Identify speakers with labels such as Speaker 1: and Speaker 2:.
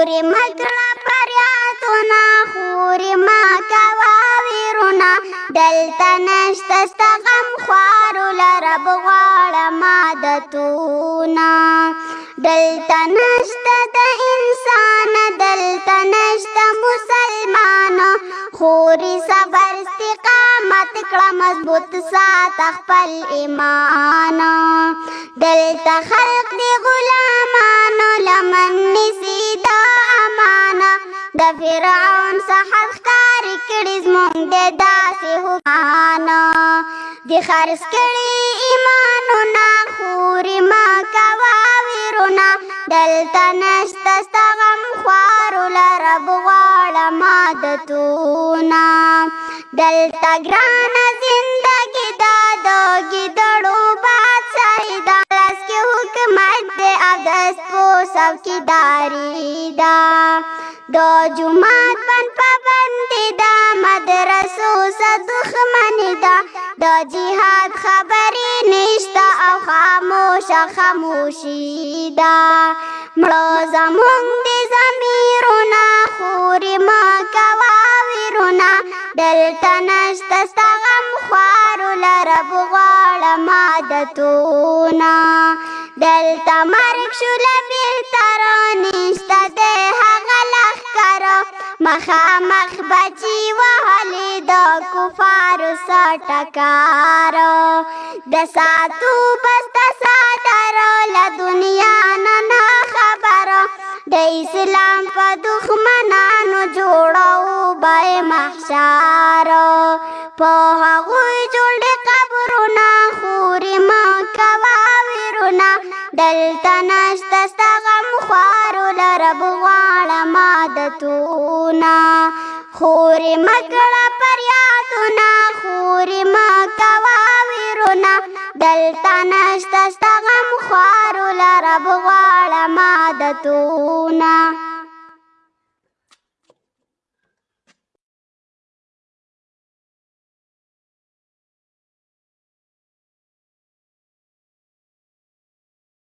Speaker 1: خوري مکړه پریاتونه خوري ما کوا ویرونه دلته نشته ستا غم خوارو لرب غواړم عادتونه دلته نشته د انسان دلته نشته مسلمانه خوري صبر استقامت کړه مضبوط سات خپل ایمان دلته خلق دی غلام فرعون څخه ښکار کړي زموږ د داسې حکمانه د خرڅ کړي ایمانونه خورې ما کوه ویرونه دلته نشته ستا غم خوارو له رب غواړم عادتونه دلته ګرانه زندګي دا د ګیدړو بادشاهي ده لاس کې حکومت دی او د سپو څوکیداري ده د جمعات بن پابندې دا مدرسو صدخمنې دا د جهاد خبرې نشته او خاموشه خاموشي دا مړه زمونږ د ضمیرونه خورې مه کوه ویرونه دلته نشته ستا غم خوارو لره بغواړم عادتونه دلته مرګ شوله بېلته رانشته دی مخامخ بچی وهلی د کفارو سټکارو د ساتو بس د سادرو له دنیا نه خبرو د اسلام په دښمنانو جوړو به محشارو په هغوی جوړ قبرونه خوري ما کوا ویرونه دلته نشته ستا غم خوارو رب غواړم عادتونه خورې مکړه پریادونه خورې مکوه ویرونه دلته نشته ستا غم خوارو لرب غواړم عادتونه